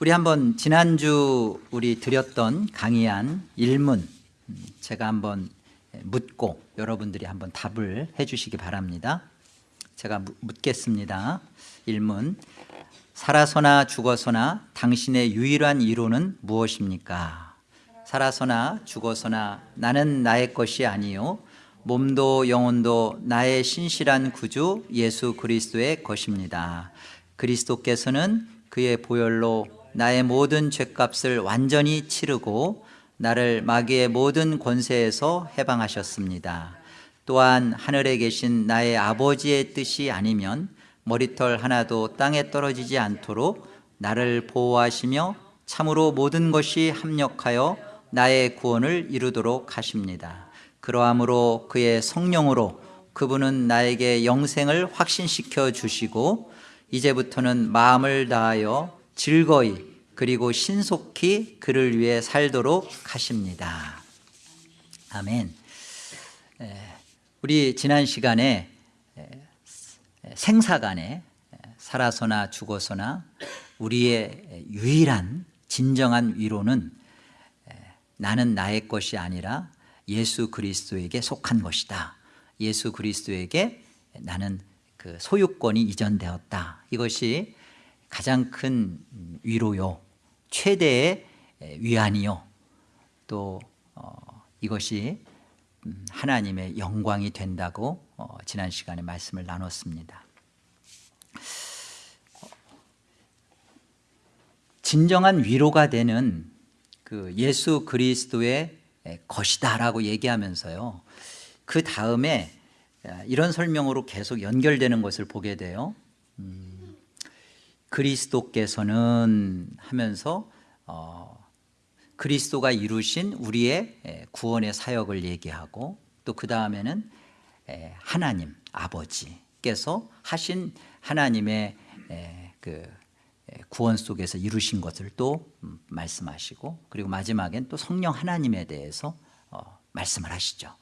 우리 한번 지난주 우리 드렸던 강의한 일문 음, 제가 한번 묻고 여러분들이 한번 답을 해주시기 바랍니다. 제가 묻- 묻겠습니다. 일문 살아서나 죽어서나 당신의 유일한 이로는 무엇입니까? 살아서나 죽어서나 나는 나의 것이 아니요 몸도 영혼도 나의 신실한 구주 예수 그리스도의 것입니다. 그리스도께서는 그의 보혈로 나의 모든 죄값을 완전히 치르고 나를 마귀의 모든 권세에서 해방하셨습니다. 또한 하늘에 계신 나의 아버지의 뜻이 아니면 머리털 하나도 땅에 떨어지지 않도록 나를 보호하시며 참으로 모든 것이 합력하여 나의 구원을 이루도록 하십니다. 그러함으로 그의 성령으로 그분은 나에게 영생을 확신시켜 주시고 이제부터는 마음을 다하여 즐거이 그리고 신속히 그를 위해 살도록 하십니다. 아멘. 에, 우리 지난 시간에 생사간에 살아서나 죽어서나 우리의 유일한 진정한 위로는 나는 나의 것이 아니라 예수 그리스도에게 속한 것이다. 예수 그리스도에게 나는 그 소유권이 이전되었다. 이것이 가장 큰 위로요. 최대의 위안이요. 또 어, 이것이 음, 하나님의 영광이 된다고 어, 지난 시간에 말씀을 나눴습니다. 진정한 위로가 되는 그 예수 그리스도의 것이다라고 얘기하면서요. 그 다음에 이런 설명으로 계속 연결되는 것을 보게 돼요. 음, 그리스도께서는 하면서 어, 그리스도가 이루신 우리의 구원의 사역을 얘기하고 또 그 다음에는 하나님 아버지께서 하신 하나님의 그 구원 속에서 이루신 것을 또 음, 말씀하시고 그리고 마지막엔 또 성령 하나님에 대해서 어, 말씀을 하시죠.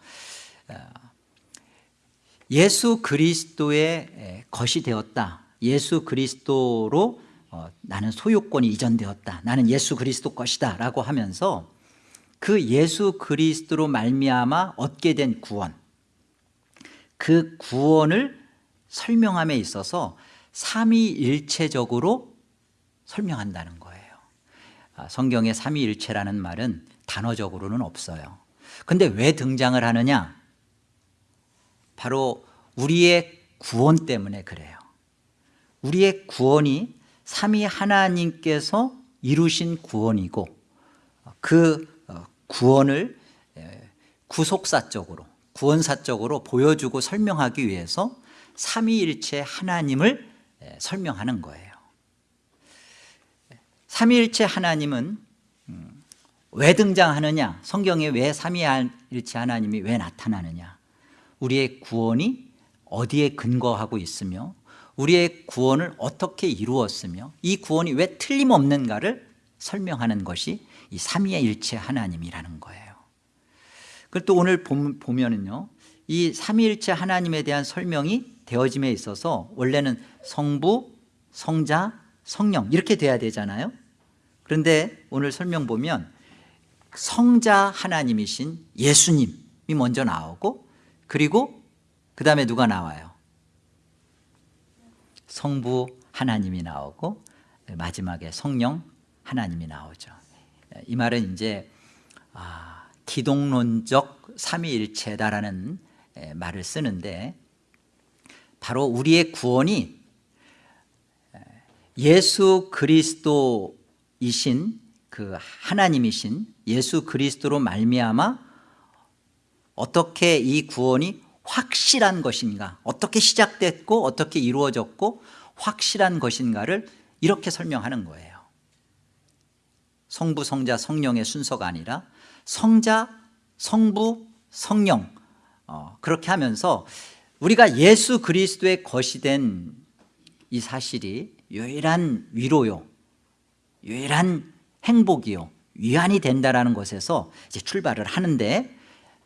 어, 예수 그리스도의 것이 되었다 예수 그리스도로 어, 나는 소유권이 이전되었다. 나는 예수 그리스도 것이다. 라고 하면서 그 예수 그리스도로 말미암아 얻게 된 구원 그 구원을 설명함에 있어서 삼위일체적으로 설명한다는 거예요. 아, 성경에 삼위일체라는 말은 단어적으로는 없어요. 근데 왜 등장을 하느냐? 바로 우리의 구원 때문에 그래요 우리의 구원이 삼위 하나님께서 이루신 구원이고 그 구원을 구속사적으로 구원사적으로 보여주고 설명하기 위해서 삼위일체 하나님을 설명하는 거예요. 삼위일체 하나님은 음, 왜 등장하느냐? 성경에 왜 삼위일체 하나님이 왜 나타나느냐? 우리의 구원이 어디에 근거하고 있으며 우리의 구원을 어떻게 이루었으며 이 구원이 왜 틀림없는가를 설명하는 것이 이 삼위일체 하나님이라는 거예요. 그리고 또 오늘 보면은요 이 삼위일체 하나님에 대한 설명이 되어짐에 있어서 원래는 성부, 성자, 성령 이렇게 돼야 되잖아요. 그런데 오늘 설명 보면 성자 하나님이신 예수님이 먼저 나오고 그리고 그 다음에 누가 나와요 성부 하나님이 나오고 마지막에 성령 하나님이 나오죠. 이 말은 이제 아, 기독론적 삼위일체다라는 말을 쓰는데 바로 우리의 구원이 예수 그리스도이신 그 하나님이신 예수 그리스도로 말미암아 어떻게 이 구원이 확실한 것인가? 어떻게 시작됐고 어떻게 이루어졌고 확실한 것인가를 이렇게 설명하는 거예요. 성부, 성자, 성령의 순서가 아니라 성자, 성부, 성령. 어, 그렇게 하면서 우리가 예수 그리스도의 것이 된 이 사실이 유일한 위로요 유일한 행복이요 위안이 된다는 것에서 이제 출발을 하는데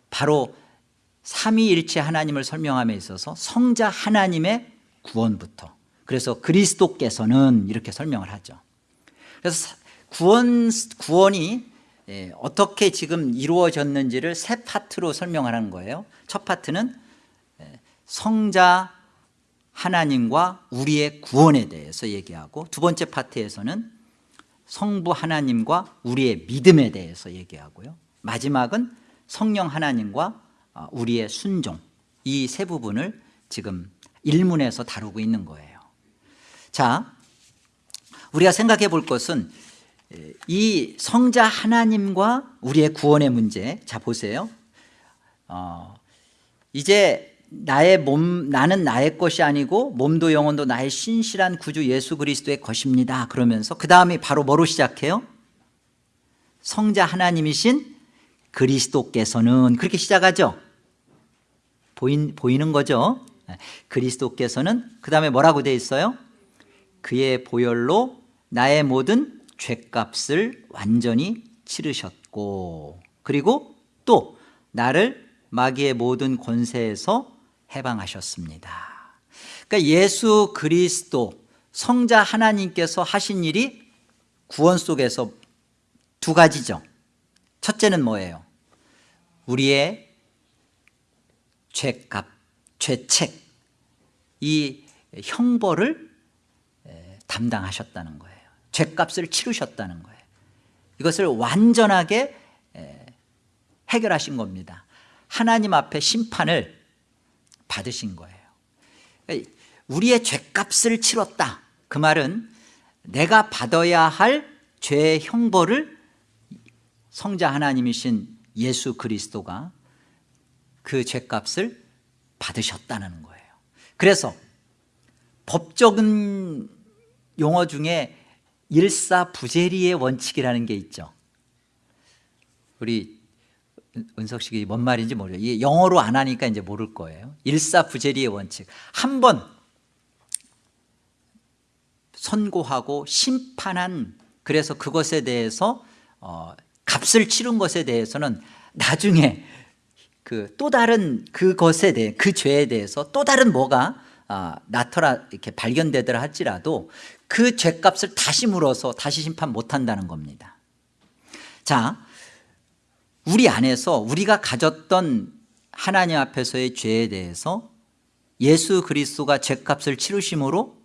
바로 삼위일체 하나님을 설명함에 있어서 성자 하나님의 구원부터. 그래서 그리스도께서는 이렇게 설명을 하죠. 그래서 구원, 구원이 예, 어떻게 지금 이루어졌는지를 세 파트로 설명하는 거예요. 첫 파트는 예, 성자 하나님과 우리의 구원에 대해서 얘기하고 두 번째 파트에서는 성부 하나님과 우리의 믿음에 대해서 얘기하고요. 마지막은 성령 하나님과 어, 우리의 순종 이 세 부분을 지금 일문에서 다루고 있는 거예요. 자 우리가 생각해 볼 것은 이 성자 하나님과 우리의 구원의 문제. 자 보세요. 어, 이제 나의 몸 나는 나의 것이 아니고 몸도 영혼도 나의 신실한 구주 예수 그리스도의 것입니다. 그러면서 그 다음에 바로 뭐로 시작해요? 성자 하나님이신 그리스도께서는. 그렇게 시작하죠 보인, 보이는 거죠 그리스도께서는 그 다음에 뭐라고 돼 있어요? 그의 보혈로 나의 모든 죄값을 완전히 치르셨고 그리고 또 나를 마귀의 모든 권세에서 해방하셨습니다 그러니까 예수 그리스도 성자 하나님께서 하신 일이 구원 속에서 두 가지죠 첫째는 뭐예요? 우리의 죄값, 죄책 이 형벌을 담당하셨다는 거예요. 죄값을 치르셨다는 거예요. 이것을 완전하게 해결하신 겁니다. 하나님 앞에 심판을 받으신 거예요. 우리의 죄값을 치렀다. 그 말은 내가 받아야 할 죄의 형벌을 성자 하나님이신 예수 그리스도가 그 죄값을 받으셨다는 거예요. 그래서 법적인 용어 중에 일사부재리의 원칙이라는 게 있죠. 우리 은석식이 뭔 말인지 모르요. 이게 영어로 안 하니까 이제 모를 거예요. 일사부재리의 원칙. 한 번 선고하고 심판한 그래서 그것에 대해서 어, 값을 치른 것에 대해서는 나중에 그 또 다른 그것에 대해 그 죄에 대해서 또 다른 뭐가 아, 나타나 이렇게 발견되더라 할지라도 그 죄값을 다시 물어서 다시 심판 못한다는 겁니다. 자 우리 안에서 우리가 가졌던 하나님 앞에서의 죄에 대해서 예수 그리스도가 죄값을 치르심으로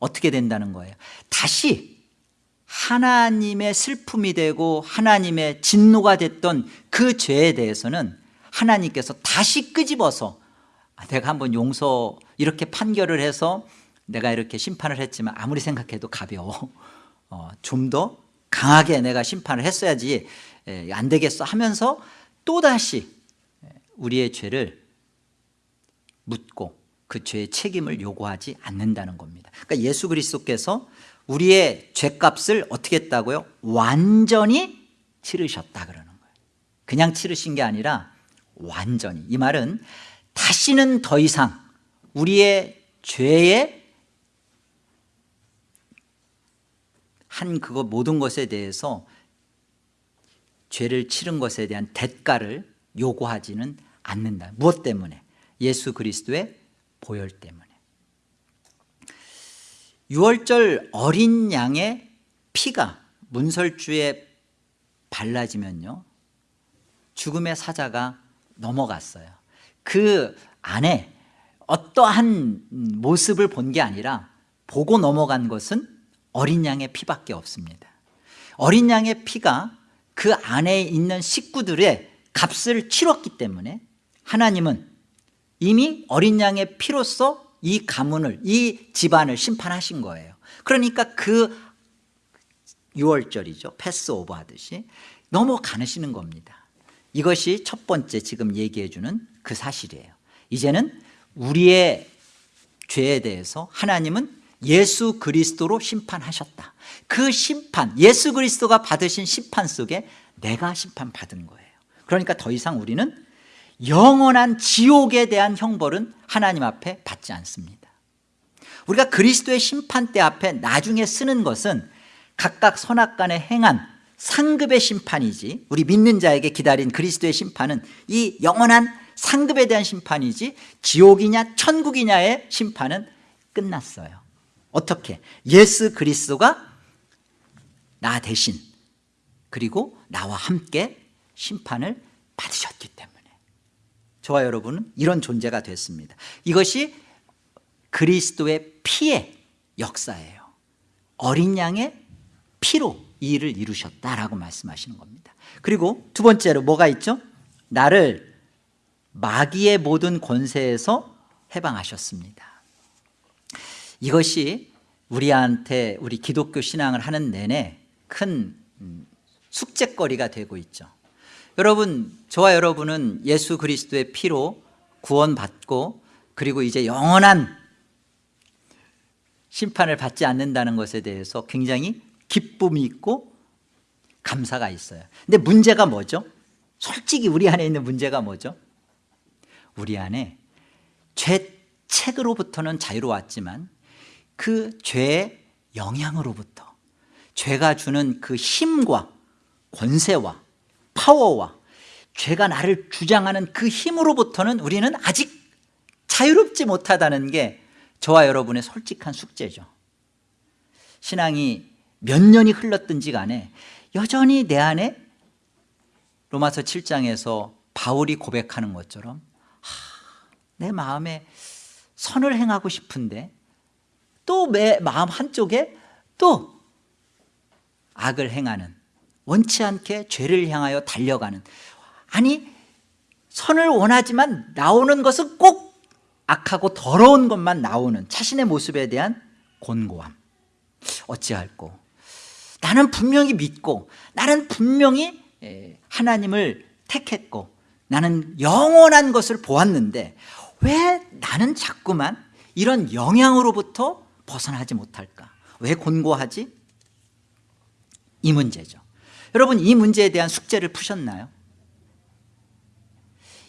어떻게 된다는 거예요? 다시 하나님의 슬픔이 되고 하나님의 진노가 됐던 그 죄에 대해서는 하나님께서 다시 끄집어서 아, 내가 한번 용서 이렇게 판결을 해서 내가 이렇게 심판을 했지만 아무리 생각해도 가벼워. 어, 좀 더 강하게 내가 심판을 했어야지 에, 안 되겠어 하면서 또다시 우리의 죄를 묻고 그 죄의 책임을 요구하지 않는다는 겁니다. 그러니까 예수 그리스도께서 우리의 죄값을 어떻게 했다고요? 완전히 치르셨다 그러는 거예요. 그냥 치르신 게 아니라 완전히. 이 말은 다시는 더 이상 우리의 죄의 한 그거 모든 것에 대해서 죄를 치른 것에 대한 대가를 요구하지는 않는다. 무엇 때문에? 예수 그리스도의 보혈 때문에. 유월절 어린 양의 피가 문설주에 발라지면요 죽음의 사자가 넘어갔어요. 그 안에 어떠한 모습을 본 게 아니라 보고 넘어간 것은 어린 양의 피밖에 없습니다. 어린 양의 피가 그 안에 있는 식구들의 값을 치렀기 때문에 하나님은 이미 어린 양의 피로서 이 가문을 이 집안을 심판하신 거예요. 그러니까 그 6월절이죠. 패스오버 하듯이 넘어가시는 겁니다 이것이 첫 번째 지금 얘기해 주는 그 사실이에요. 이제는 우리의 죄에 대해서 하나님은 예수 그리스도로 심판하셨다. 그 심판 예수 그리스도가 받으신 심판 속에 내가 심판받은 거예요. 그러니까 더 이상 우리는 영원한 지옥에 대한 형벌은 하나님 앞에 받지 않습니다. 우리가 그리스도의 심판대 앞에 나중에 쓰는 것은 각각 선악간에 행한 상급의 심판이지 우리 믿는 자에게 기다린 그리스도의 심판은 이 영원한 상급에 대한 심판이지 지옥이냐 천국이냐의 심판은 끝났어요. 어떻게? 예수 그리스도가 나 대신 그리고 나와 함께 심판을 받으셨기 때문에. 저와 여러분은 이런 존재가 됐습니다. 이것이 그리스도의 피의 역사예요. 어린 양의 피로 이 일을 이루셨다라고 말씀하시는 겁니다. 그리고 두 번째로 뭐가 있죠? 나를 마귀의 모든 권세에서 해방하셨습니다. 이것이 우리한테 우리 기독교 신앙을 하는 내내 큰 음, 숙제거리가 되고 있죠. 여러분 저와 여러분은 예수 그리스도의 피로 구원받고 그리고 이제 영원한 심판을 받지 않는다는 것에 대해서 굉장히 기쁨이 있고 감사가 있어요 근데 문제가 뭐죠? 솔직히 우리 안에 있는 문제가 뭐죠? 우리 안에 죄책으로부터는 자유로웠지만 그 죄의 영향으로부터 죄가 주는 그 힘과 권세와 파워와 죄가 나를 주장하는 그 힘으로부터는 우리는 아직 자유롭지 못하다는 게 저와 여러분의 솔직한 숙제죠 신앙이 몇 년이 흘렀든지 간에 여전히 내 안에 로마서 7장에서 바울이 고백하는 것처럼 하, 내 마음에 선을 행하고 싶은데 또 내 마음 한쪽에 또 악을 행하는 원치 않게 죄를 향하여 달려가는. 아니 선을 원하지만 나오는 것은 꼭 악하고 더러운 것만 나오는 자신의 모습에 대한 곤고함. 어찌할꼬 나는 분명히 믿고 나는 분명히 하나님을 택했고 나는 영원한 것을 보았는데 왜 나는 자꾸만 이런 영향으로부터 벗어나지 못할까 왜 곤고하지? 이 문제죠 여러분 이 문제에 대한 숙제를 푸셨나요?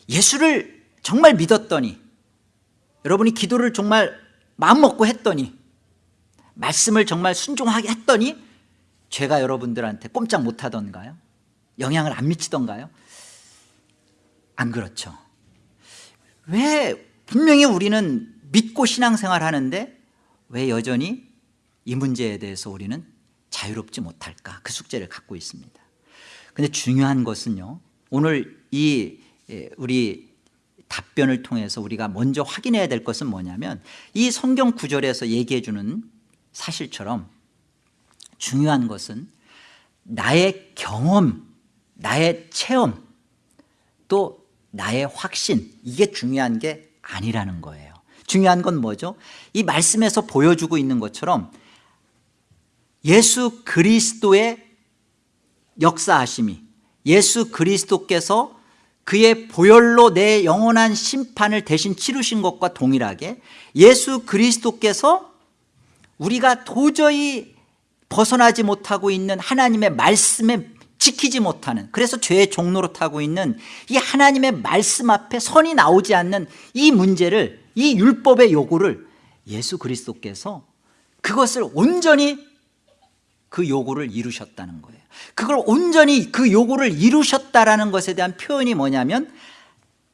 예수를 정말 믿었더니 여러분이 기도를 정말 마음먹고 했더니 말씀을 정말 순종하게 했더니 죄가 여러분들한테 꼼짝 못하던가요? 영향을 안 미치던가요? 안 그렇죠 왜 분명히 우리는 믿고 신앙생활 하는데 왜 여전히 이 문제에 대해서 우리는 자유롭지 못할까 그 숙제를 갖고 있습니다 근데 중요한 것은요 오늘 이 예, 우리 답변을 통해서 우리가 먼저 확인해야 될 것은 뭐냐면 이 성경 구절에서 얘기해 주는 사실처럼 중요한 것은 나의 경험, 나의 체험 또 나의 확신 이게 중요한 게 아니라는 거예요 중요한 건 뭐죠? 이 말씀에서 보여주고 있는 것처럼 예수 그리스도의 역사하심이 예수 그리스도께서 그의 보혈로 내 영원한 심판을 대신 치르신 것과 동일하게 예수 그리스도께서 우리가 도저히 벗어나지 못하고 있는 하나님의 말씀에 지키지 못하는 그래서 죄의 종로로 타고 있는 이 하나님의 말씀 앞에 선이 나오지 않는 이 문제를 이 율법의 요구를 예수 그리스도께서 그것을 온전히 그 요구를 이루셨다는 거예요. 그걸 온전히 그 요구를 이루셨다라는 것에 대한 표현이 뭐냐면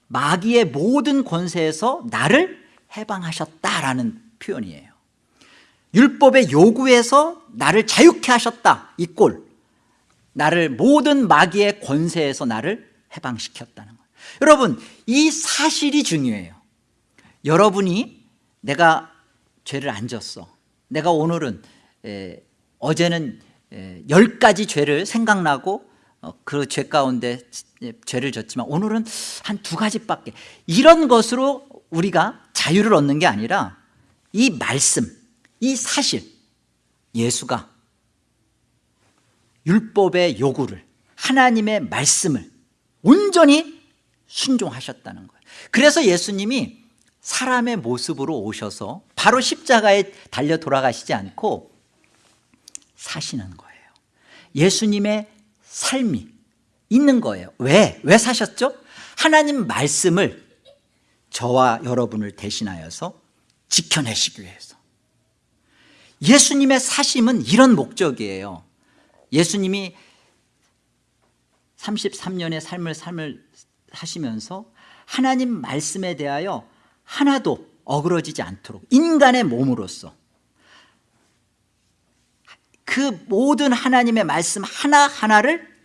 마귀의 모든 권세에서 나를 해방하셨다라는 표현이에요 율법의 요구에서 나를 자유케 하셨다. 이 꼴. 나를 모든 마귀의 권세에서 나를 해방시켰다는 거예요 여러분 이 사실이 중요해요. 여러분이 내가 죄를 안 졌어. 내가 오늘은 에, 어제는 열 가지 죄를 생각나고 어, 그죄 가운데 죄를 졌지만 오늘은 한 두 가지밖에. 이런 것으로 우리가 자유를 얻는 게 아니라 이 말씀 이 사실 예수가 율법의 요구를 하나님의 말씀을 온전히 순종하셨다는 거예요 그래서 예수님이 사람의 모습으로 오셔서 바로 십자가에 달려 돌아가시지 않고 사시는 거예요 예수님의 삶이 있는 거예요 왜? 왜 사셨죠? 하나님 말씀을 저와 여러분을 대신하여서 지켜내시기 위해서 예수님의 사심은 이런 목적이에요. 예수님이 33년의 삶을 삶을 하시면서 하나님 말씀에 대하여 하나도 어그러지지 않도록 인간의 몸으로서 그 모든 하나님의 말씀 하나하나를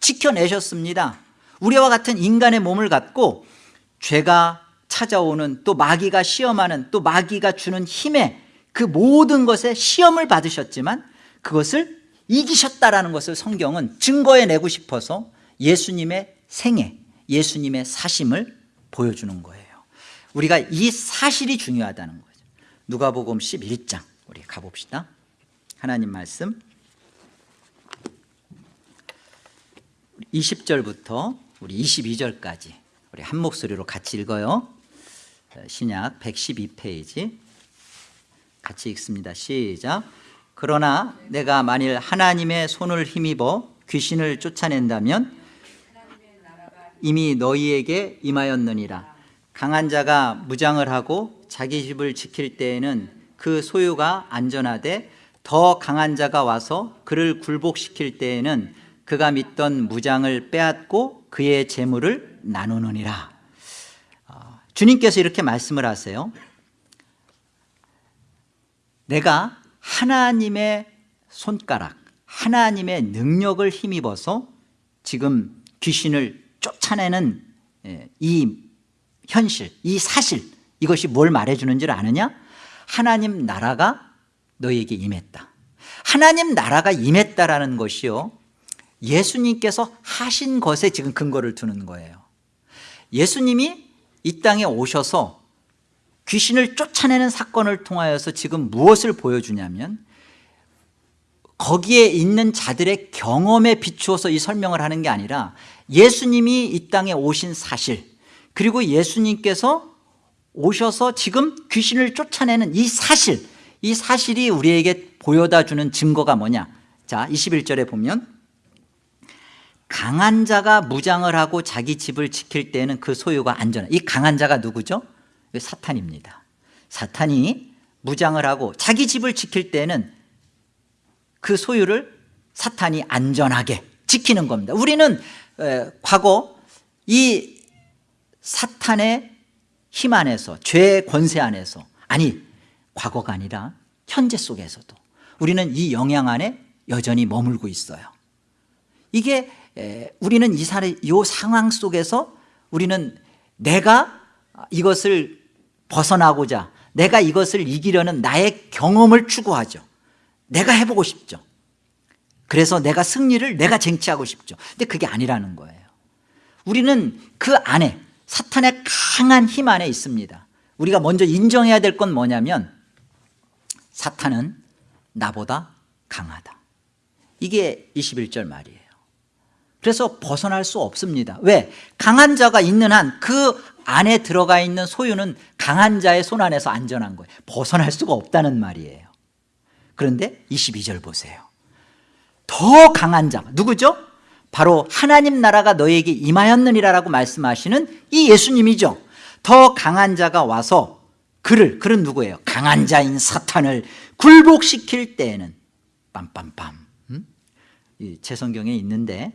지켜내셨습니다. 우리와 같은 인간의 몸을 갖고 죄가 찾아오는 또 마귀가 시험하는 또 마귀가 주는 힘에 그 모든 것에 시험을 받으셨지만 그것을 이기셨다라는 것을 성경은 증거해 내고 싶어서 예수님의 생애 예수님의 사심을 보여주는 거예요. 우리가 이 사실이 중요하다는 거죠. 누가복음 11장 우리 가봅시다. 하나님 말씀. 20절부터 우리 22절까지 우리 한 목소리로 같이 읽어요. 신약 112페이지 같이 읽습니다. 시작. 그러나 내가 만일 하나님의 손을 힘입어 귀신을 쫓아낸다면 이미 너희에게 임하였느니라. 강한 자가 무장을 하고 자기 집을 지킬 때에는 그 소유가 안전하되 더 강한 자가 와서 그를 굴복시킬 때에는 그가 믿던 무장을 빼앗고 그의 재물을 나누느니라. 어, 주님께서 이렇게 말씀을 하세요 내가 하나님의 손가락 하나님의 능력을 힘입어서 지금 귀신을 쫓아내는 예, 이 현실 이 사실 이것이 뭘 말해주는 줄 아느냐? 하나님 나라가 너에게 임했다. 하나님 나라가 임했다라는 것이요. 예수님께서 하신 것에 지금 근거를 두는 거예요. 예수님이 이 땅에 오셔서 귀신을 쫓아내는 사건을 통하여서 지금 무엇을 보여주냐면 거기에 있는 자들의 경험에 비추어서 이 설명을 하는 게 아니라 예수님이 이 땅에 오신 사실 그리고 예수님께서 오셔서 지금 귀신을 쫓아내는 이 사실 이 사실이 우리에게 보여다 주는 증거가 뭐냐 자 21절에 보면 강한 자가 무장을 하고 자기 집을 지킬 때는 그 소유가 안전해 이 강한 자가 누구죠? 사탄입니다. 사탄이 무장을 하고 자기 집을 지킬 때는 그 소유를 사탄이 안전하게 지키는 겁니다. 우리는 에, 과거 이 사탄의 힘 안에서 죄의 권세 안에서 아니 과거가 아니라 현재 속에서도 우리는 이 영향 안에 여전히 머물고 있어요. 이게 에, 우리는 이 상황 속에서 우리는 내가 이것을 벗어나고자 내가 이것을 이기려는 나의 경험을 추구하죠. 내가 해보고 싶죠. 그래서 내가 승리를 내가 쟁취하고 싶죠. 근데 그게 아니라는 거예요. 우리는 그 안에 사탄의 강한 힘 안에 있습니다. 우리가 먼저 인정해야 될 건 뭐냐면 사탄은 나보다 강하다. 이게 21절 말이에요. 그래서 벗어날 수 없습니다. 왜? 강한 자가 있는 한 그 안에 들어가 있는 소유는 강한 자의 손 안에서 안전한 거예요 벗어날 수가 없다는 말이에요 그런데 22절 보세요 더 강한 자 누구죠? 바로 하나님 나라가 너에게 임하였느니라라고 말씀하시는 이 예수님이죠 더 강한 자가 와서 그를 그는 누구예요? 강한 자인 사탄을 굴복시킬 때에는 빰빰빰 음? 제 성경에 있는데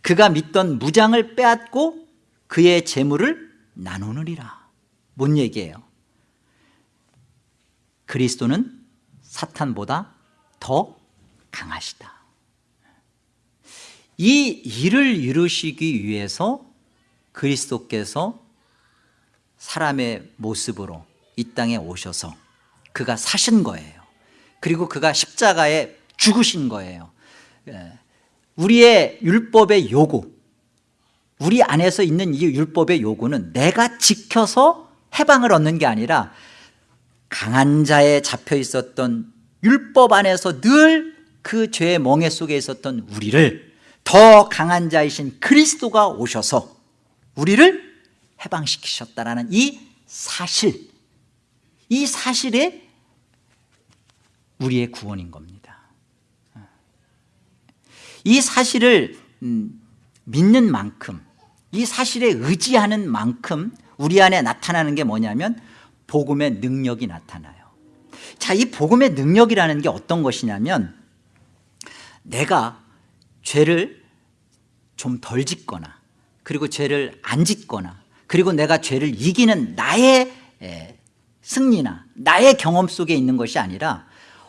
그가 믿던 무장을 빼앗고 그의 재물을 나누느리라 뭔 얘기예요? 그리스도는 사탄보다 더 강하시다 이 일을 이루시기 위해서 그리스도께서 사람의 모습으로 이 땅에 오셔서 그가 사신 거예요 그리고 그가 십자가에 죽으신 거예요 예. 우리의 율법의 요구 우리 안에서 있는 이 율법의 요구는 내가 지켜서 해방을 얻는 게 아니라 강한 자에 잡혀 있었던 율법 안에서 늘 그 죄의 멍에 속에 있었던 우리를 더 강한 자이신 그리스도가 오셔서 우리를 해방시키셨다라는 이 사실 이 사실에 우리의 구원인 겁니다. 이 사실을 음, 믿는 만큼 이 사실에 의지하는 만큼 우리 안에 나타나는 게 뭐냐면 복음의 능력이 나타나요. 자, 이 복음의 능력이라는 게 어떤 것이냐면 내가 죄를 좀 덜 짓거나 그리고 죄를 안 짓거나 그리고 내가 죄를 이기는 나의 승리나 나의 경험 속에 있는 것이 아니라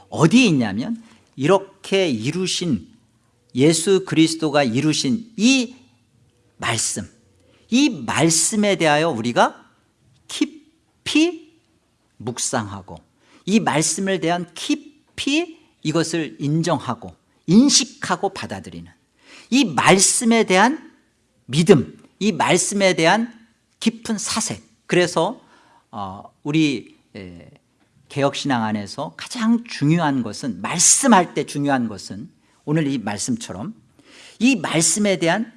어디에 있냐면 이렇게 이루신 예수 그리스도가 이루신 이 말씀 이 말씀에 대하여 우리가 깊이 묵상하고 이 말씀을 대한 깊이 이것을 인정하고 인식하고 받아들이는 이 말씀에 대한 믿음 이 말씀에 대한 깊은 사색. 그래서 어, 우리 에, 개혁신앙 안에서 가장 중요한 것은 말씀할 때 중요한 것은 오늘 이 말씀처럼 이 말씀에 대한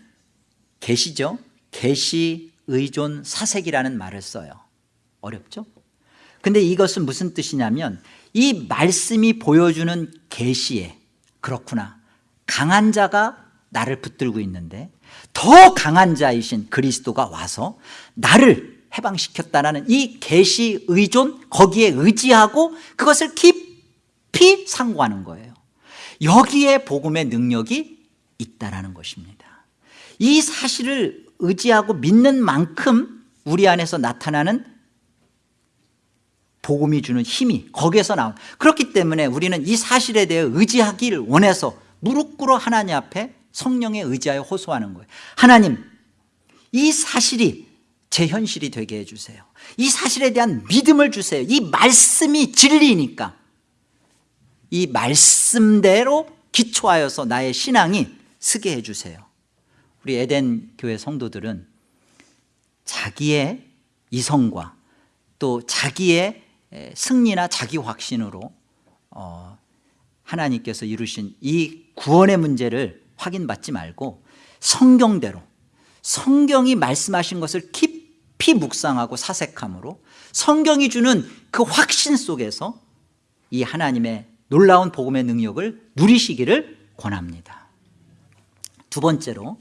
계시죠? 계시 의존 사색이라는 말을 써요. 어렵죠? 근데 이것은 무슨 뜻이냐면 이 말씀이 보여주는 계시에 그렇구나. 강한 자가 나를 붙들고 있는데 더 강한 자이신 그리스도가 와서 나를 해방시켰다는 이 계시 의존 거기에 의지하고 그것을 깊이 상고하는 거예요 여기에 복음의 능력이 있다는 것입니다. 이 사실을 의지하고 믿는 만큼 우리 안에서 나타나는 복음이 주는 힘이 거기에서 나온. 그렇기 때문에 우리는 이 사실에 대해 의지하기를 원해서 무릎 꿇어 하나님 앞에 성령에 의지하여 호소하는 거예요. 하나님 이 사실이 제 현실이 되게 해주세요. 이 사실에 대한 믿음을 주세요. 이 말씀이 진리니까 이 말씀대로 기초하여서 나의 신앙이 쓰게 해주세요. 우리 에덴 교회 성도들은 자기의 이성과 또 자기의 승리나 자기 확신으로 어, 하나님께서 이루신 이 구원의 문제를 확인받지 말고 성경대로 성경이 말씀하신 것을 깊이 묵상하고 사색함으로 성경이 주는 그 확신 속에서 이 하나님의 놀라운 복음의 능력을 누리시기를 권합니다. 두 번째로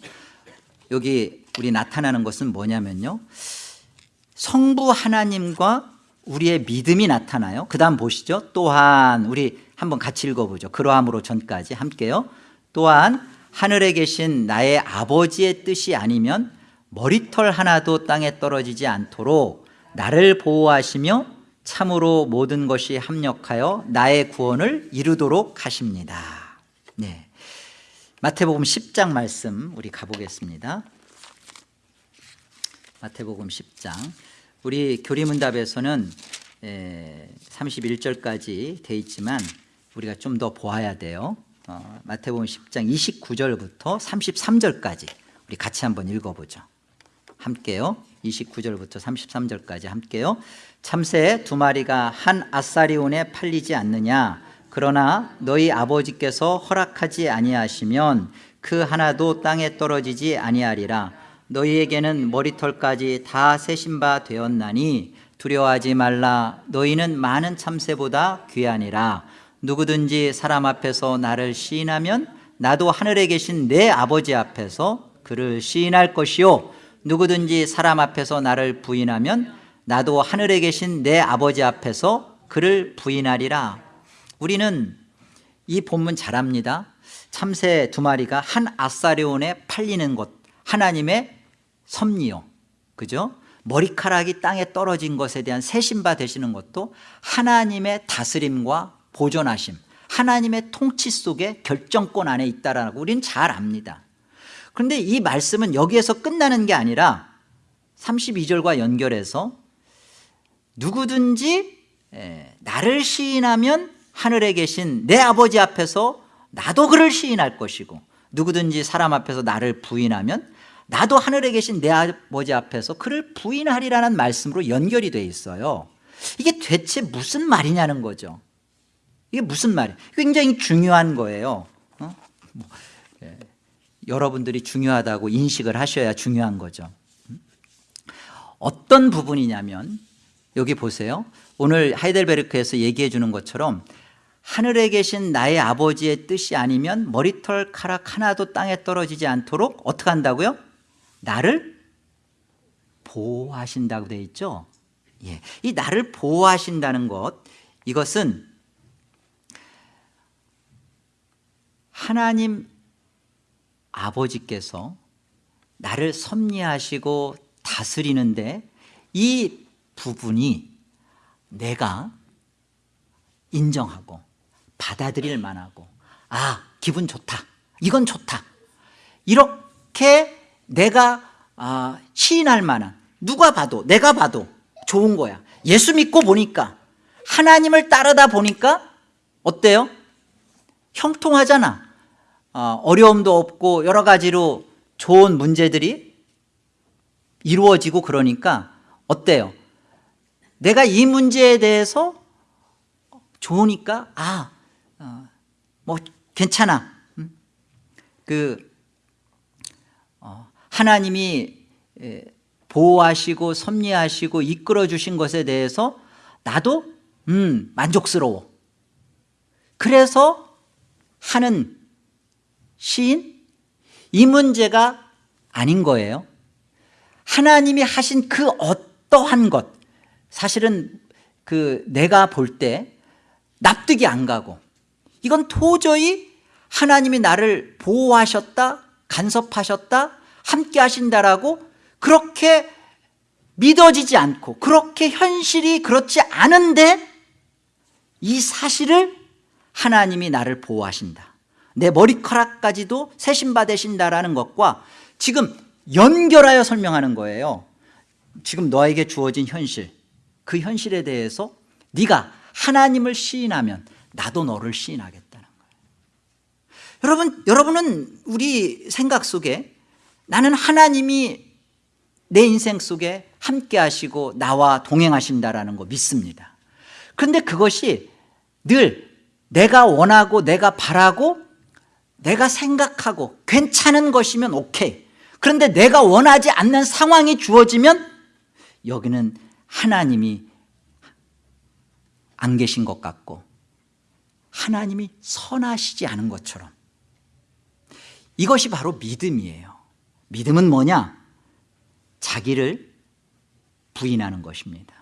여기 우리 나타나는 것은 뭐냐면요. 성부 하나님과 우리의 믿음이 나타나요. 그 다음 보시죠. 또한 우리 한번 같이 읽어보죠. 그러함으로 전까지 함께요. 또한 하늘에 계신 나의 아버지의 뜻이 아니면 머리털 하나도 땅에 떨어지지 않도록 나를 보호하시며 참으로 모든 것이 합력하여 나의 구원을 이루도록 하십니다. 네. 마태복음 10장 말씀 우리 가보겠습니다. 마태복음 10장. 우리 교리문답에서는 31절까지 돼 있지만 우리가 좀 더 보아야 돼요. 어, 마태복음 10장 29절부터 33절까지 우리 같이 한번 읽어보죠. 함께요. 29절부터 33절까지 함께요 참새 두 마리가 한 아사리온에 팔리지 않느냐? 그러나 너희 아버지께서 허락하지 아니하시면 그 하나도 땅에 떨어지지 아니하리라. 너희에게는 머리털까지 다 세신 바 되었나니 두려워하지 말라. 너희는 많은 참새보다 귀하니라. 누구든지 사람 앞에서 나를 시인하면 나도 하늘에 계신 내 아버지 앞에서 그를 시인할 것이요. 누구든지 사람 앞에서 나를 부인하면 나도 하늘에 계신 내 아버지 앞에서 그를 부인하리라. 우리는 이 본문 잘합니다. 참새 두 마리가 한 아사리온에 팔리는 것 하나님의 섭리요. 그죠? 머리카락이 땅에 떨어진 것에 대한 세신바 되시는 것도 하나님의 다스림과 보존하심 하나님의 통치 속에 결정권 안에 있다라고 우리는 잘 압니다. 그런데 이 말씀은 여기에서 끝나는 게 아니라 32절과 연결해서 누구든지 나를 시인하면 하늘에 계신 내 아버지 앞에서 나도 그를 시인할 것이고 누구든지 사람 앞에서 나를 부인하면 나도 하늘에 계신 내 아버지 앞에서 그를 부인하리라는 말씀으로 연결이 돼 있어요 이게 대체 무슨 말이냐는 거죠 이게 무슨 말이에요 굉장히 중요한 거예요 어? 뭐, 예. 여러분들이 중요하다고 인식을 하셔야 중요한 거죠 음? 어떤 부분이냐면 여기 보세요 오늘 하이델베르크에서 얘기해 주는 것처럼 하늘에 계신 나의 아버지의 뜻이 아니면 머리털 카락 하나도 땅에 떨어지지 않도록 어떻게 한다고요? 나를 보호하신다고 되어 있죠 예. 이 나를 보호하신다는 것 이것은 하나님 아버지께서 나를 섭리하시고 다스리는데 이 부분이 내가 인정하고 받아들일 만하고 아 기분 좋다 이건 좋다 이렇게 내가 아, 시인할 만한 누가 봐도 내가 봐도 좋은 거야 예수 믿고 보니까 하나님을 따르다 보니까 어때요? 형통하잖아 어, 어려움도 없고 여러 가지로 좋은 문제들이 이루어지고 그러니까 어때요? 내가 이 문제에 대해서 좋으니까 아, 어, 뭐 괜찮아. 음? 그 어, 하나님이 에, 보호하시고 섭리하시고 이끌어 주신 것에 대해서 나도 음, 만족스러워. 그래서 하는 시인 이 문제가 아닌 거예요. 하나님이 하신 그 어떠한 것 사실은 그 내가 볼 때 납득이 안 가고 이건 도저히 하나님이 나를 보호하셨다 간섭하셨다 함께 하신다라고 그렇게 믿어지지 않고 그렇게 현실이 그렇지 않은데 이 사실을 하나님이 나를 보호하신다. 내 머리카락까지도 세심받으신다라는 것과 지금 연결하여 설명하는 거예요. 지금 너에게 주어진 현실 그 현실에 대해서 네가 하나님을 시인하면 나도 너를 시인하겠다는 거예요. 여러분, 여러분은 우리 생각 속에 나는 하나님이 내 인생 속에 함께 하시고 나와 동행하신다라는 거 믿습니다. 그런데 그것이 늘 내가 원하고 내가 바라고 내가 생각하고 괜찮은 것이면 오케이. 그런데 내가 원하지 않는 상황이 주어지면 여기는 하나님이 안 계신 것 같고 하나님이 선하시지 않은 것처럼 이것이 바로 믿음이에요. 믿음은 뭐냐? 자기를 부인하는 것입니다.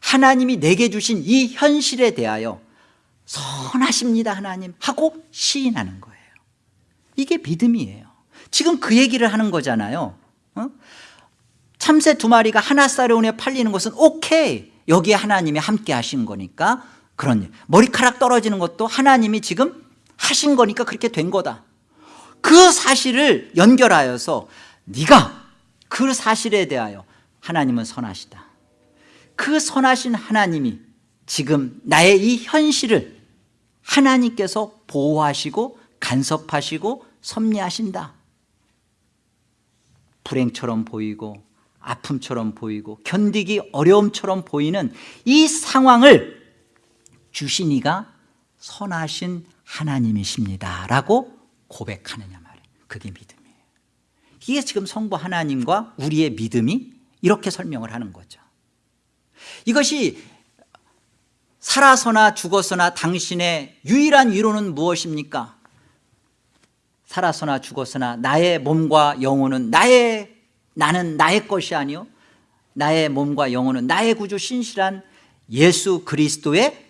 하나님이 내게 주신 이 현실에 대하여 선하십니다 하나님 하고 시인하는 거예요. 이게 믿음이에요. 지금 그 얘기를 하는 거잖아요. 어? 참새 두 마리가 하나 쌀에운에 팔리는 것은 오케이. 여기에 하나님이 함께 하신 거니까 그런 일. 머리카락 떨어지는 것도 하나님이 지금 하신 거니까 그렇게 된 거다. 그 사실을 연결하여서 네가 그 사실에 대하여 하나님은 선하시다. 그 선하신 하나님이 지금 나의 이 현실을 하나님께서 보호하시고 간섭하시고 섭리하신다. 불행처럼 보이고 아픔처럼 보이고 견디기 어려움처럼 보이는 이 상황을 주신 이가 선하신 하나님이십니다 라고 고백하느냐 말이에요. 그게 믿음이에요. 이게 지금 성부 하나님과 우리의 믿음이 이렇게 설명을 하는 거죠. 이것이 살아서나 죽어서나 당신의 유일한 위로는 무엇입니까? 살아서나 죽어서나 나의 몸과 영혼은 나의 나는 나의 것이 아니요 나의 몸과 영혼은 나의 구주 신실한 예수 그리스도의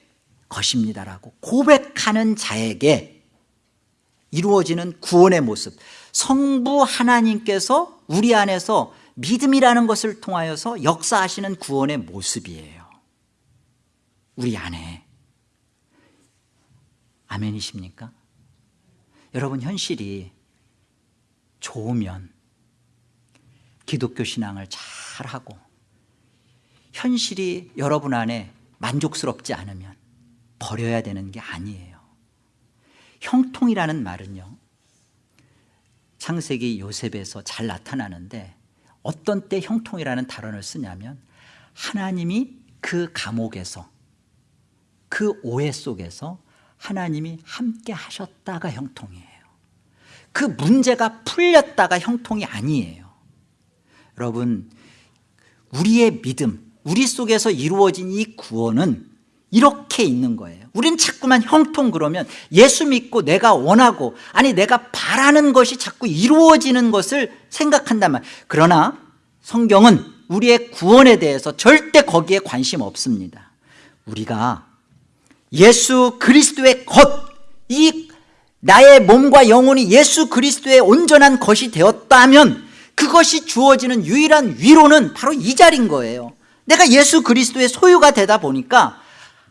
것입니다라고 고백하는 자에게 이루어지는 구원의 모습. 성부 하나님께서 우리 안에서 믿음이라는 것을 통하여서 역사하시는 구원의 모습이에요. 우리 안에. 아멘이십니까? 여러분 현실이 좋으면 기독교 신앙을 잘하고 현실이 여러분 안에 만족스럽지 않으면 버려야 되는 게 아니에요. 형통이라는 말은요 창세기 요셉에서 잘 나타나는데 어떤 때 형통이라는 단어를 쓰냐면 하나님이 그 감옥에서 그 오해 속에서 하나님이 함께 하셨다가 형통이에요. 그 문제가 풀렸다가 형통이 아니에요 여러분 우리의 믿음 우리 속에서 이루어진 이 구원은 이렇게 있는 거예요. 우린 자꾸만 형통 그러면 예수 믿고 내가 원하고 아니 내가 바라는 것이 자꾸 이루어지는 것을 생각한단 말. 그러나 성경은 우리의 구원에 대해서 절대 거기에 관심 없습니다. 우리가 예수 그리스도의 것이 나의 몸과 영혼이 예수 그리스도의 온전한 것이 되었다면 그것이 주어지는 유일한 위로는 바로 이 자리인 거예요. 내가 예수 그리스도의 소유가 되다 보니까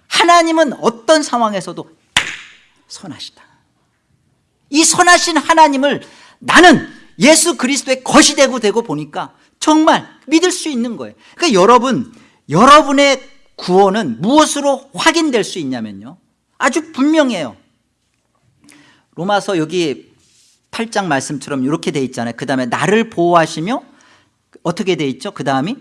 하나님은 어떤 상황에서도 선하시다. 이 선하신 하나님을 나는 예수 그리스도의 것이 되고 되고 보니까 정말 믿을 수 있는 거예요. 그러니까 여러분 여러분의 구원은 무엇으로 확인될 수 있냐면요. 아주 분명해요. 로마서 여기 8장 말씀처럼 이렇게 돼 있잖아요. 그 다음에 나를 보호하시며 어떻게 돼 있죠? 그 다음이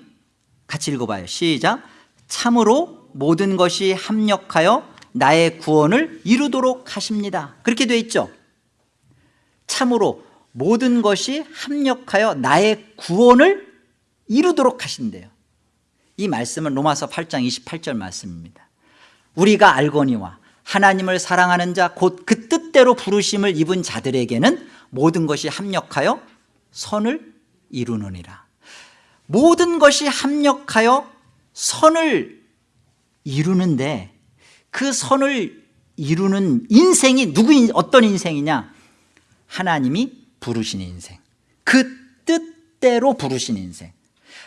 같이 읽어봐요. 시작. 참으로 모든 것이 합력하여 나의 구원을 이루도록 하십니다. 그렇게 돼 있죠? 참으로 모든 것이 합력하여 나의 구원을 이루도록 하신대요. 이 말씀은 로마서 8장 28절 말씀입니다. 우리가 알거니와 하나님을 사랑하는 자 곧 그 뜻대로 부르심을 입은 자들에게는 모든 것이 합력하여 선을 이루느니라. 모든 것이 합력하여 선을 이루는데 그 선을 이루는 인생이 누구 어떤 인생이냐? 하나님이 부르신 인생. 그 뜻대로 부르신 인생.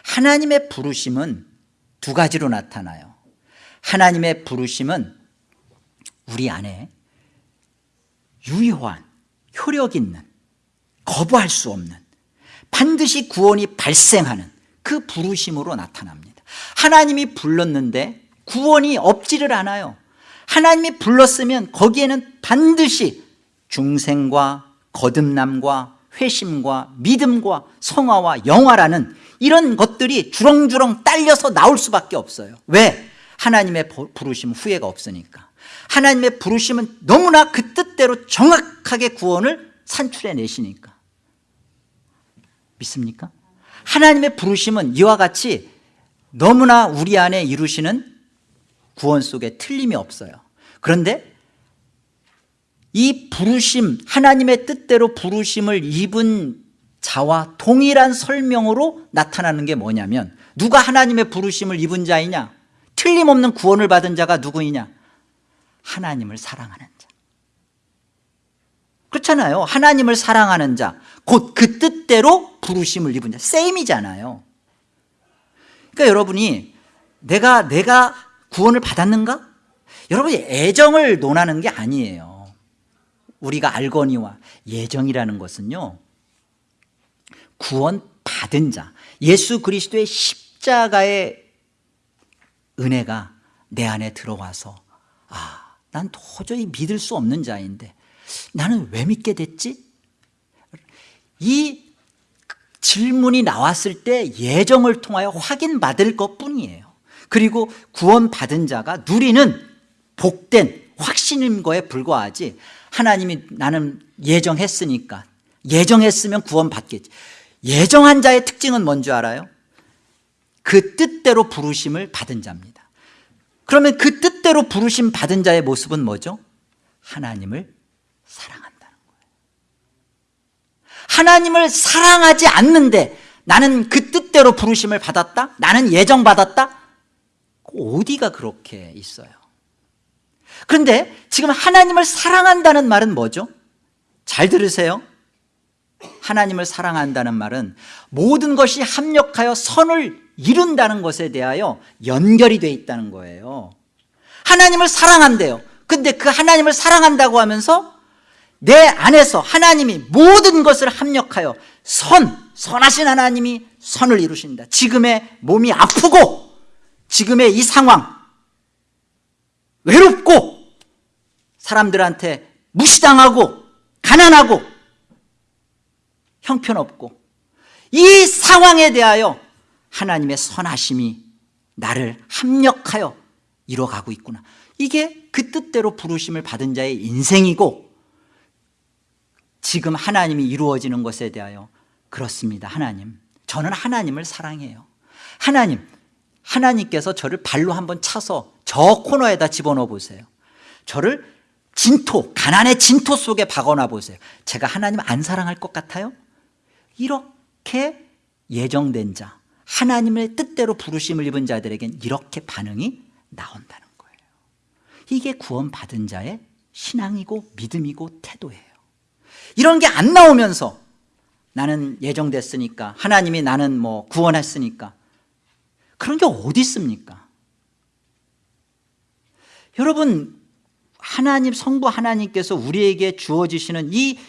하나님의 부르심은 두 가지로 나타나요. 하나님의 부르심은 우리 안에 유효한 효력 있는 거부할 수 없는 반드시 구원이 발생하는 그 부르심으로 나타납니다. 하나님이 불렀는데 구원이 없지를 않아요. 하나님이 불렀으면 거기에는 반드시 중생과 거듭남과 회심과 믿음과 성화와 영화라는 이런 것들이 주렁주렁 딸려서 나올 수밖에 없어요. 왜? 하나님의 부르심 후회가 없으니까. 하나님의 부르심은 너무나 그 뜻대로 정확하게 구원을 산출해 내시니까 믿습니까? 하나님의 부르심은 이와 같이 너무나 우리 안에 이루시는 구원 속에 틀림이 없어요. 그런데 이 부르심 하나님의 뜻대로 부르심을 입은 자와 동일한 설명으로 나타나는 게 뭐냐면 누가 하나님의 부르심을 입은 자이냐? 틀림없는 구원을 받은 자가 누구이냐? 하나님을 사랑하는 자 그렇잖아요. 하나님을 사랑하는 자 곧 그 뜻대로 부르심을 입은 자. 세임이잖아요. 그러니까 여러분이 내가 내가 구원을 받았는가? 여러분이 애정을 논하는 게 아니에요. 우리가 알거니와 예정이라는 것은요 구원 받은 자 예수 그리스도의 십자가의 은혜가 내 안에 들어와서 아, 난 도저히 믿을 수 없는 자인데 나는 왜 믿게 됐지? 이 질문이 나왔을 때 예정을 통하여 확인받을 것뿐이에요 그리고 구원받은 자가 누리는 복된 확신인 거에 불과하지 하나님이 나는 예정했으니까 예정했으면 구원받겠지 예정한 자의 특징은 뭔지 알아요? 그 뜻대로 부르심을 받은 자입니다 그러면 그 뜻대로 부르심 받은 자의 모습은 뭐죠? 하나님을 사랑한다는 거예요 하나님을 사랑하지 않는데 나는 그 뜻대로 부르심을 받았다? 나는 예정받았다? 어디가 그렇게 있어요 그런데 지금 하나님을 사랑한다는 말은 뭐죠? 잘 들으세요 하나님을 사랑한다는 말은 모든 것이 합력하여 선을 이룬다는 것에 대하여 연결이 돼 있다는 거예요 하나님을 사랑한대요 근데 그 하나님을 사랑한다고 하면서 내 안에서 하나님이 모든 것을 합력하여 선, 선하신 하나님이 선을 이루신다. 지금의 몸이 아프고 지금의 이 상황 외롭고 사람들한테 무시당하고 가난하고 형편없고 이 상황에 대하여 하나님의 선하심이 나를 합력하여 이뤄가고 있구나. 이게 그 뜻대로 부르심을 받은 자의 인생이고 지금 하나님이 이루어지는 것에 대하여 그렇습니다. 하나님 저는 하나님을 사랑해요. 하나님 하나님께서 저를 발로 한번 차서 저 코너에다 집어넣어 보세요. 저를 진토 가난의 진토 속에 박아놔 보세요. 제가 하나님 안 사랑할 것 같아요? 이렇게 예정된 자 하나님의 뜻대로 부르심을 입은 자들에겐 이렇게 반응이 나온다는 거예요. 이게 구원받은 자의 신앙이고 믿음이고 태도예요 이런 게 안 나오면서 나는 예정됐으니까 하나님이 나는 뭐 구원했으니까 그런 게 어디 있습니까 여러분 하나님 성부 하나님께서 우리에게 주어지시는 이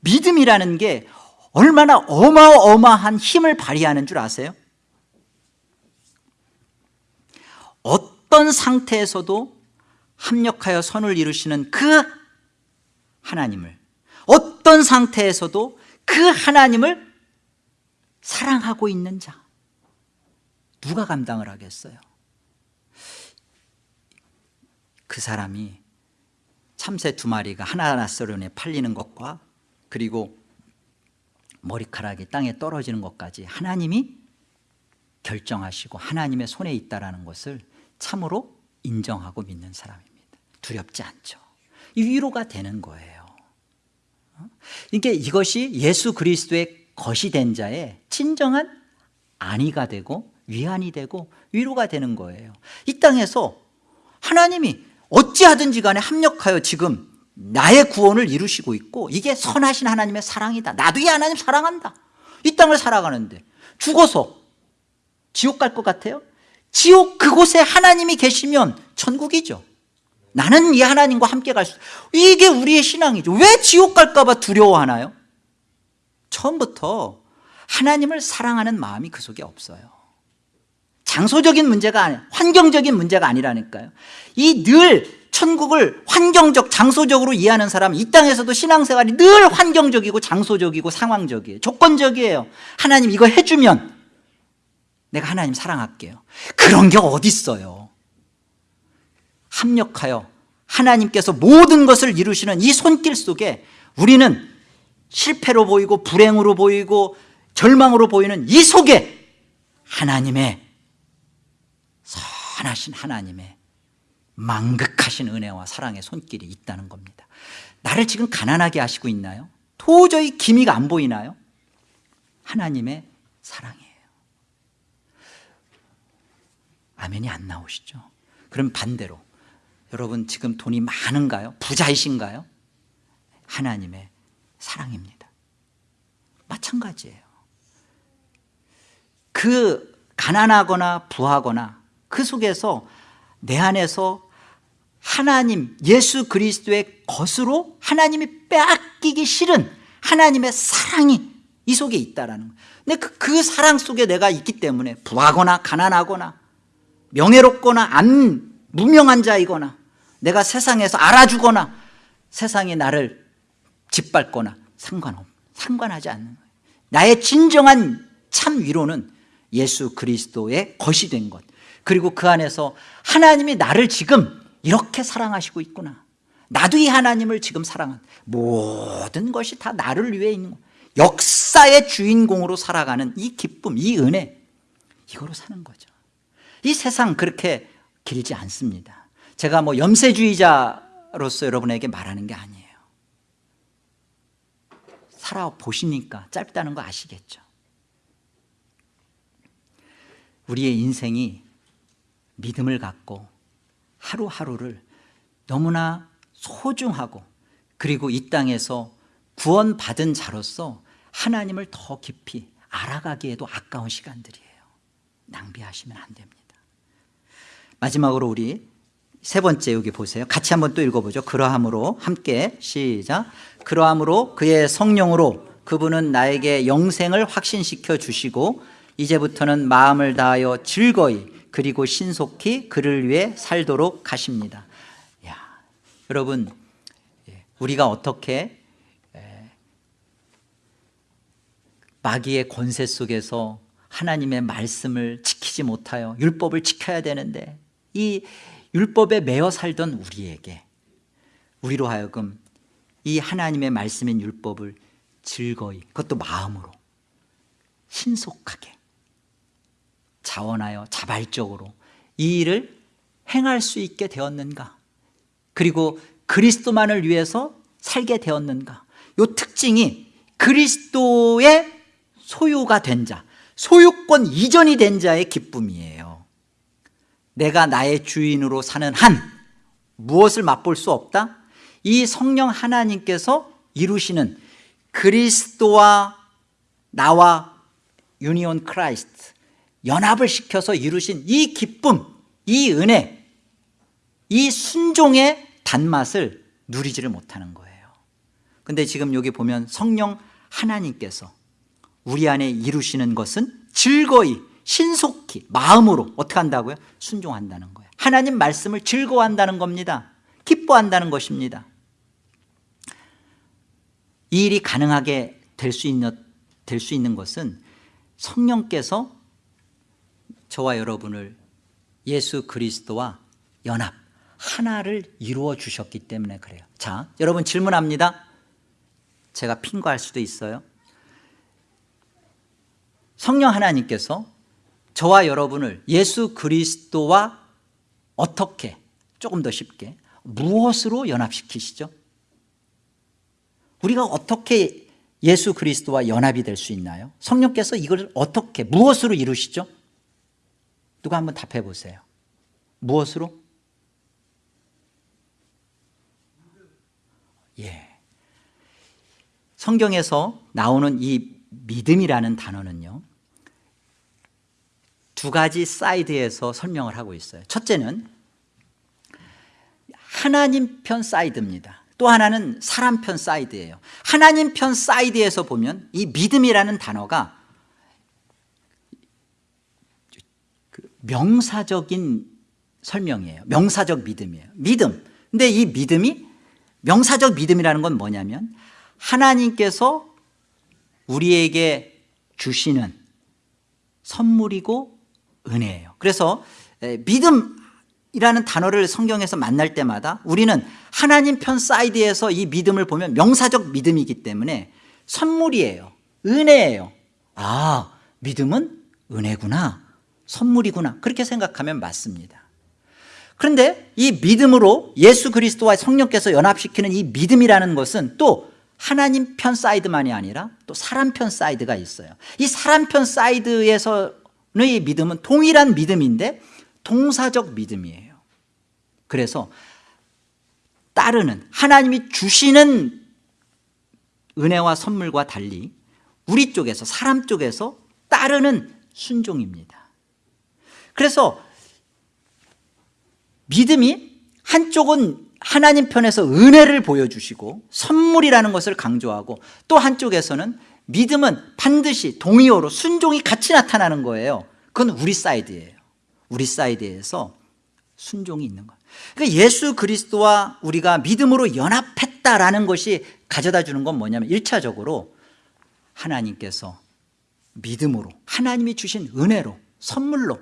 믿음이라는 게 얼마나 어마어마한 힘을 발휘하는 줄 아세요? 어떤 상태에서도 합력하여 선을 이루시는 그 하나님을 어떤 상태에서도 그 하나님을 사랑하고 있는 자. 누가 감당을 하겠어요? 그 사람이 참새 두 마리가 하나나스론에 팔리는 것과 그리고 머리카락이 땅에 떨어지는 것까지 하나님이 결정하시고 하나님의 손에 있다는 것을 참으로 인정하고 믿는 사람입니다. 두렵지 않죠. 이 위로가 되는 거예요 이게 이것이 예수 그리스도의 것이 된 자의 진정한 안위가 되고 위안이 되고 위로가 되는 거예요. 이 땅에서 하나님이 어찌하든지 간에 합력하여 지금 나의 구원을 이루시고 있고 이게 선하신 하나님의 사랑이다. 나도 이 하나님 사랑한다. 이 땅을 살아가는데 죽어서 지옥 갈 것 같아요? 지옥 그곳에 하나님이 계시면 천국이죠 나는 이 하나님과 함께 갈 수 이게 우리의 신앙이죠. 왜 지옥 갈까 봐 두려워하나요? 처음부터 하나님을 사랑하는 마음이 그 속에 없어요. 장소적인 문제가 아니 환경적인 문제가 아니라니까요. 이 늘 천국을 환경적 장소적으로 이해하는 사람 이 땅에서도 신앙생활이 늘 환경적이고 장소적이고 상황적이에요. 조건적이에요. 하나님 이거 해주면 내가 하나님 사랑할게요. 그런 게 어디 있어요 합력하여 하나님께서 모든 것을 이루시는 이 손길 속에 우리는 실패로 보이고 불행으로 보이고 절망으로 보이는 이 속에 하나님의 선하신 하나님의 망극하신 은혜와 사랑의 손길이 있다는 겁니다 나를 지금 가난하게 하시고 있나요? 도저히 기미가 안 보이나요? 하나님의 사랑이에요 아멘이 안 나오시죠 그럼 반대로 여러분 지금 돈이 많은가요? 부자이신가요? 하나님의 사랑입니다 마찬가지예요 그 가난하거나 부하거나 그 속에서 내 안에서 하나님 예수 그리스도의 것으로 하나님이 빼앗기기 싫은 하나님의 사랑이 이 속에 있다라는 거예요 그, 그 사랑 속에 내가 있기 때문에 부하거나 가난하거나 명예롭거나 안 무명한 자이거나 내가 세상에서 알아주거나 세상이 나를 짓밟거나 상관없 상관하지 않는 거예요. 나의 진정한 참 위로는 예수 그리스도의 것이 된 것. 그리고 그 안에서 하나님이 나를 지금 이렇게 사랑하시고 있구나. 나도 이 하나님을 지금 사랑한 모든 것이 다 나를 위해 있는 것 역사의 주인공으로 살아가는 이 기쁨 이 은혜 이거로 사는 거죠. 이 세상 그렇게 길지 않습니다 제가 뭐 염세주의자로서 여러분에게 말하는 게 아니에요. 살아보시니까 짧다는 거 아시겠죠? 우리의 인생이 믿음을 갖고 하루하루를 너무나 소중하고 그리고 이 땅에서 구원받은 자로서 하나님을 더 깊이 알아가기에도 아까운 시간들이에요. 낭비하시면 안 됩니다. 마지막으로 우리 세 번째 여기 보세요. 같이 한번 또 읽어보죠. 그러함으로 함께 시작. 그러함으로 그의 성령으로 그분은 나에게 영생을 확신시켜 주시고 이제부터는 마음을 다하여 즐거이 그리고 신속히 그를 위해 살도록 하십니다. 야, 여러분 예, 우리가 어떻게 마귀의 권세 속에서 하나님의 말씀을 지키지 못하여 율법을 지켜야 되는데 이 율법에 매여 살던 우리에게 우리로 하여금 이 하나님의 말씀인 율법을 즐거이 그것도 마음으로 신속하게 자원하여 자발적으로 이 일을 행할 수 있게 되었는가? 그리고 그리스도만을 위해서 살게 되었는가? 이 특징이 그리스도의 소유가 된 자, 소유권 이전이 된 자의 기쁨이에요 내가 나의 주인으로 사는 한 무엇을 맛볼 수 없다? 이 성령 하나님께서 이루시는 그리스도와 나와 union Christ 연합을 시켜서 이루신 이 기쁨, 이 은혜, 이 순종의 단맛을 누리지를 못하는 거예요 근데 지금 여기 보면 성령 하나님께서 우리 안에 이루시는 것은 즐거이 신속히 마음으로 어떻게 한다고요? 순종한다는 거예요. 하나님 말씀을 즐거워한다는 겁니다. 기뻐한다는 것입니다. 이 일이 가능하게 될 수 있는, 될 수 있는 것은 성령께서 저와 여러분을 예수 그리스도와 연합 하나를 이루어 주셨기 때문에 그래요. 자 여러분 질문합니다. 제가 핑거할 수도 있어요. 성령 하나님께서 저와 여러분을 예수 그리스도와 어떻게 조금 더 쉽게 무엇으로 연합시키시죠? 우리가 어떻게 예수 그리스도와 연합이 될 수 있나요? 성령께서 이걸 어떻게 무엇으로 이루시죠? 누가 한번 답해 보세요 무엇으로? 예. 성경에서 나오는 이 믿음이라는 단어는요 두 가지 사이드에서 설명을 하고 있어요. 첫째는 하나님 편 사이드입니다. 또 하나는 사람 편 사이드예요. 하나님 편 사이드에서 보면 이 믿음이라는 단어가 그 명사적인 설명이에요. 명사적 믿음이에요. 믿음. 근데 이 믿음이 명사적 믿음이라는 건 뭐냐면 하나님께서 우리에게 주시는 선물이고 은혜예요. 그래서 믿음이라는 단어를 성경에서 만날 때마다 우리는 하나님 편 사이드에서 이 믿음을 보면 명사적 믿음이기 때문에 선물이에요. 은혜예요. 아 믿음은 은혜구나. 선물이구나. 그렇게 생각하면 맞습니다. 그런데 이 믿음으로 예수 그리스도와 성령께서 연합시키는 이 믿음이라는 것은 또 하나님 편 사이드만이 아니라 또 사람 편 사이드가 있어요. 이 사람 편 사이드에서의 믿음은 동일한 믿음인데 동사적 믿음이에요. 그래서 따르는 하나님이 주시는 은혜와 선물과 달리 우리 쪽에서 사람 쪽에서 따르는 순종입니다. 그래서 믿음이 한쪽은 하나님 편에서 은혜를 보여주시고 선물이라는 것을 강조하고 또 한쪽에서는 믿음은 반드시 동의어로 순종이 같이 나타나는 거예요. 그건 우리 사이드예요. 우리 사이드에서 순종이 있는 거예요. 그러니까 예수 그리스도와 우리가 믿음으로 연합했다라는 것이 가져다 주는 건 뭐냐면 1차적으로 하나님께서 믿음으로 하나님이 주신 은혜로 선물로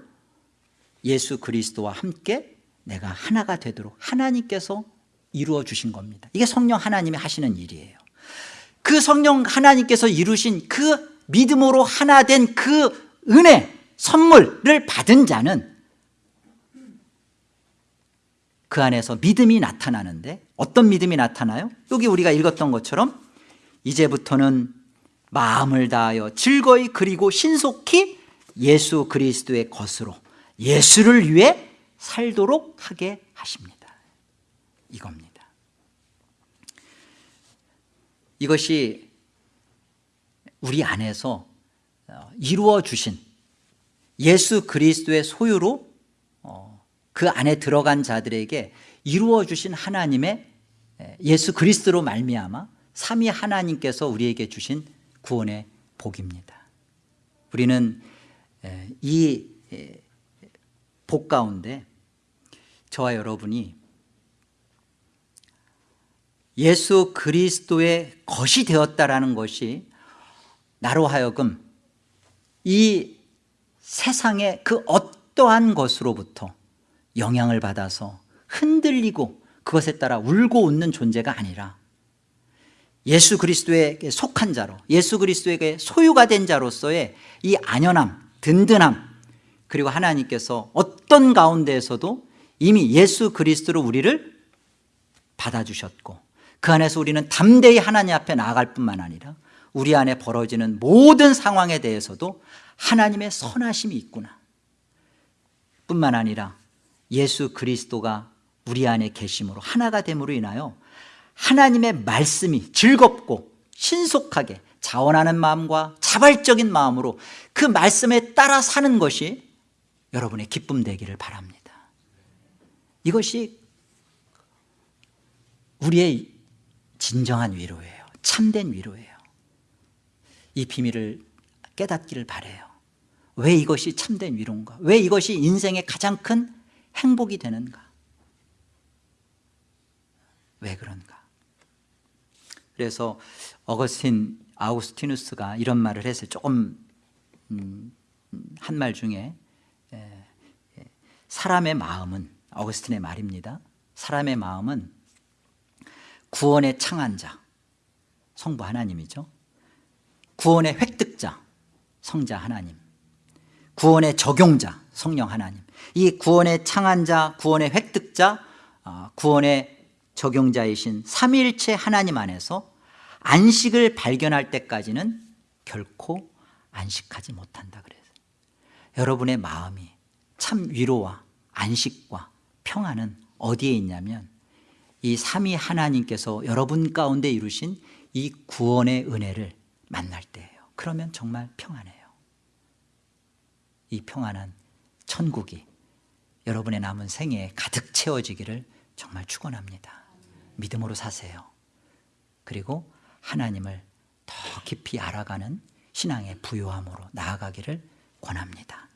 예수 그리스도와 함께 내가 하나가 되도록 하나님께서 이루어 주신 겁니다. 이게 성령 하나님이 하시는 일이에요 그 성령 하나님께서 이루신 그 믿음으로 하나 된 그 은혜 선물을 받은 자는 그 안에서 믿음이 나타나는데 어떤 믿음이 나타나요? 여기 우리가 읽었던 것처럼 이제부터는 마음을 다하여 즐거이 그리고 신속히 예수 그리스도의 것으로 예수를 위해 살도록 하게 하십니다 이겁니다 이것이 우리 안에서 어, 이루어 주신 예수 그리스도의 소유로 어, 그 안에 들어간 자들에게 이루어 주신 하나님의 예수 그리스도로 말미암아 삼위 하나님께서 우리에게 주신 구원의 복입니다. 우리는 이 복 가운데 저와 여러분이 예수 그리스도의 것이 되었다라는 것이 나로 하여금 이 세상의 그 어떠한 것으로부터 영향을 받아서 흔들리고 그것에 따라 울고 웃는 존재가 아니라 예수 그리스도에게 속한 자로 예수 그리스도에게 소유가 된 자로서의 이 안연함 든든함 그리고 하나님께서 어떤 가운데에서도 이미 예수 그리스도로 우리를 받아주셨고 그 안에서 우리는 담대히 하나님 앞에 나아갈 뿐만 아니라 우리 안에 벌어지는 모든 상황에 대해서도 하나님의 선하심이 있구나. 뿐만 아니라 예수 그리스도가 우리 안에 계심으로 하나가 됨으로 인하여 하나님의 말씀이 즐겁고 신속하게 자원하는 마음과 자발적인 마음으로 그 말씀에 따라 사는 것이 여러분의 기쁨 되기를 바랍니다. 이것이 우리의 진정한 위로예요. 참된 위로예요. 이 비밀을 깨닫기를 바래요. 왜 이것이 참된 위로인가? 왜 이것이 인생의 가장 큰 행복이 되는가? 왜 그런가? 그래서 어거스틴 아우스티누스가 이런 말을 했어요 조금 음, 한말 중에 사람의 마음은 어거스틴의 말입니다. 사람의 마음은 구원의 창안자 성부 하나님이죠. 구원의 획득자 성자 하나님. 구원의 적용자 성령 하나님. 이 구원의 창안자 구원의 획득자 어, 구원의 적용자이신 삼위일체 하나님 안에서 안식을 발견할 때까지는 결코 안식하지 못한다 그래서 여러분의 마음이 참 위로와 안식과 평안은 어디에 있냐면 이 삼위 하나님께서 여러분 가운데 이루신 이 구원의 은혜를 만날 때예요. 그러면 정말 평안해요. 이 평안한 천국이 여러분의 남은 생애에 가득 채워지기를 정말 축원합니다. 믿음으로 사세요. 그리고 하나님을 더 깊이 알아가는 신앙의 부요함으로 나아가기를 권합니다